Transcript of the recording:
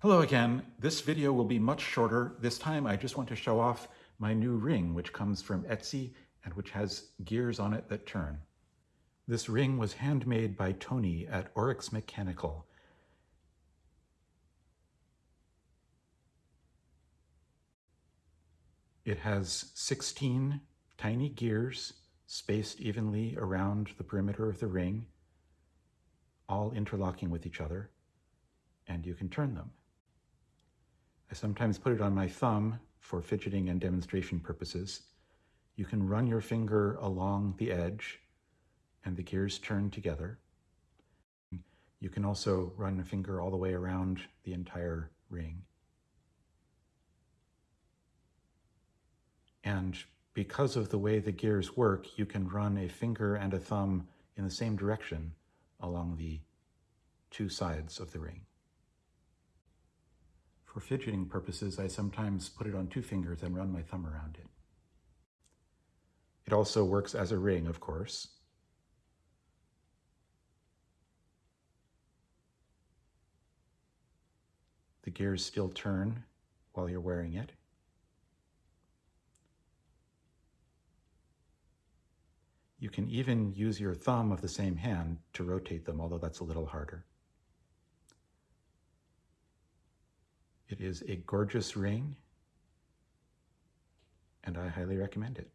Hello again. This video will be much shorter. This time I just want to show off my new ring, which comes from Etsy and which has gears on it that turn. This ring was handmade by Tony at Oryx Mechanical. It has 16 tiny gears spaced evenly around the perimeter of the ring, all interlocking with each other, and you can turn them. I sometimes put it on my thumb for fidgeting and demonstration purposes. You can run your finger along the edge and the gears turn together. You can also run a finger all the way around the entire ring. And because of the way the gears work, you can run a finger and a thumb in the same direction along the two sides of the ring. For fidgeting purposes, I sometimes put it on two fingers and run my thumb around it. It also works as a ring, of course. The gears still turn while you're wearing it. You can even use your thumb of the same hand to rotate them, although that's a little harder. It is a gorgeous ring, and I highly recommend it.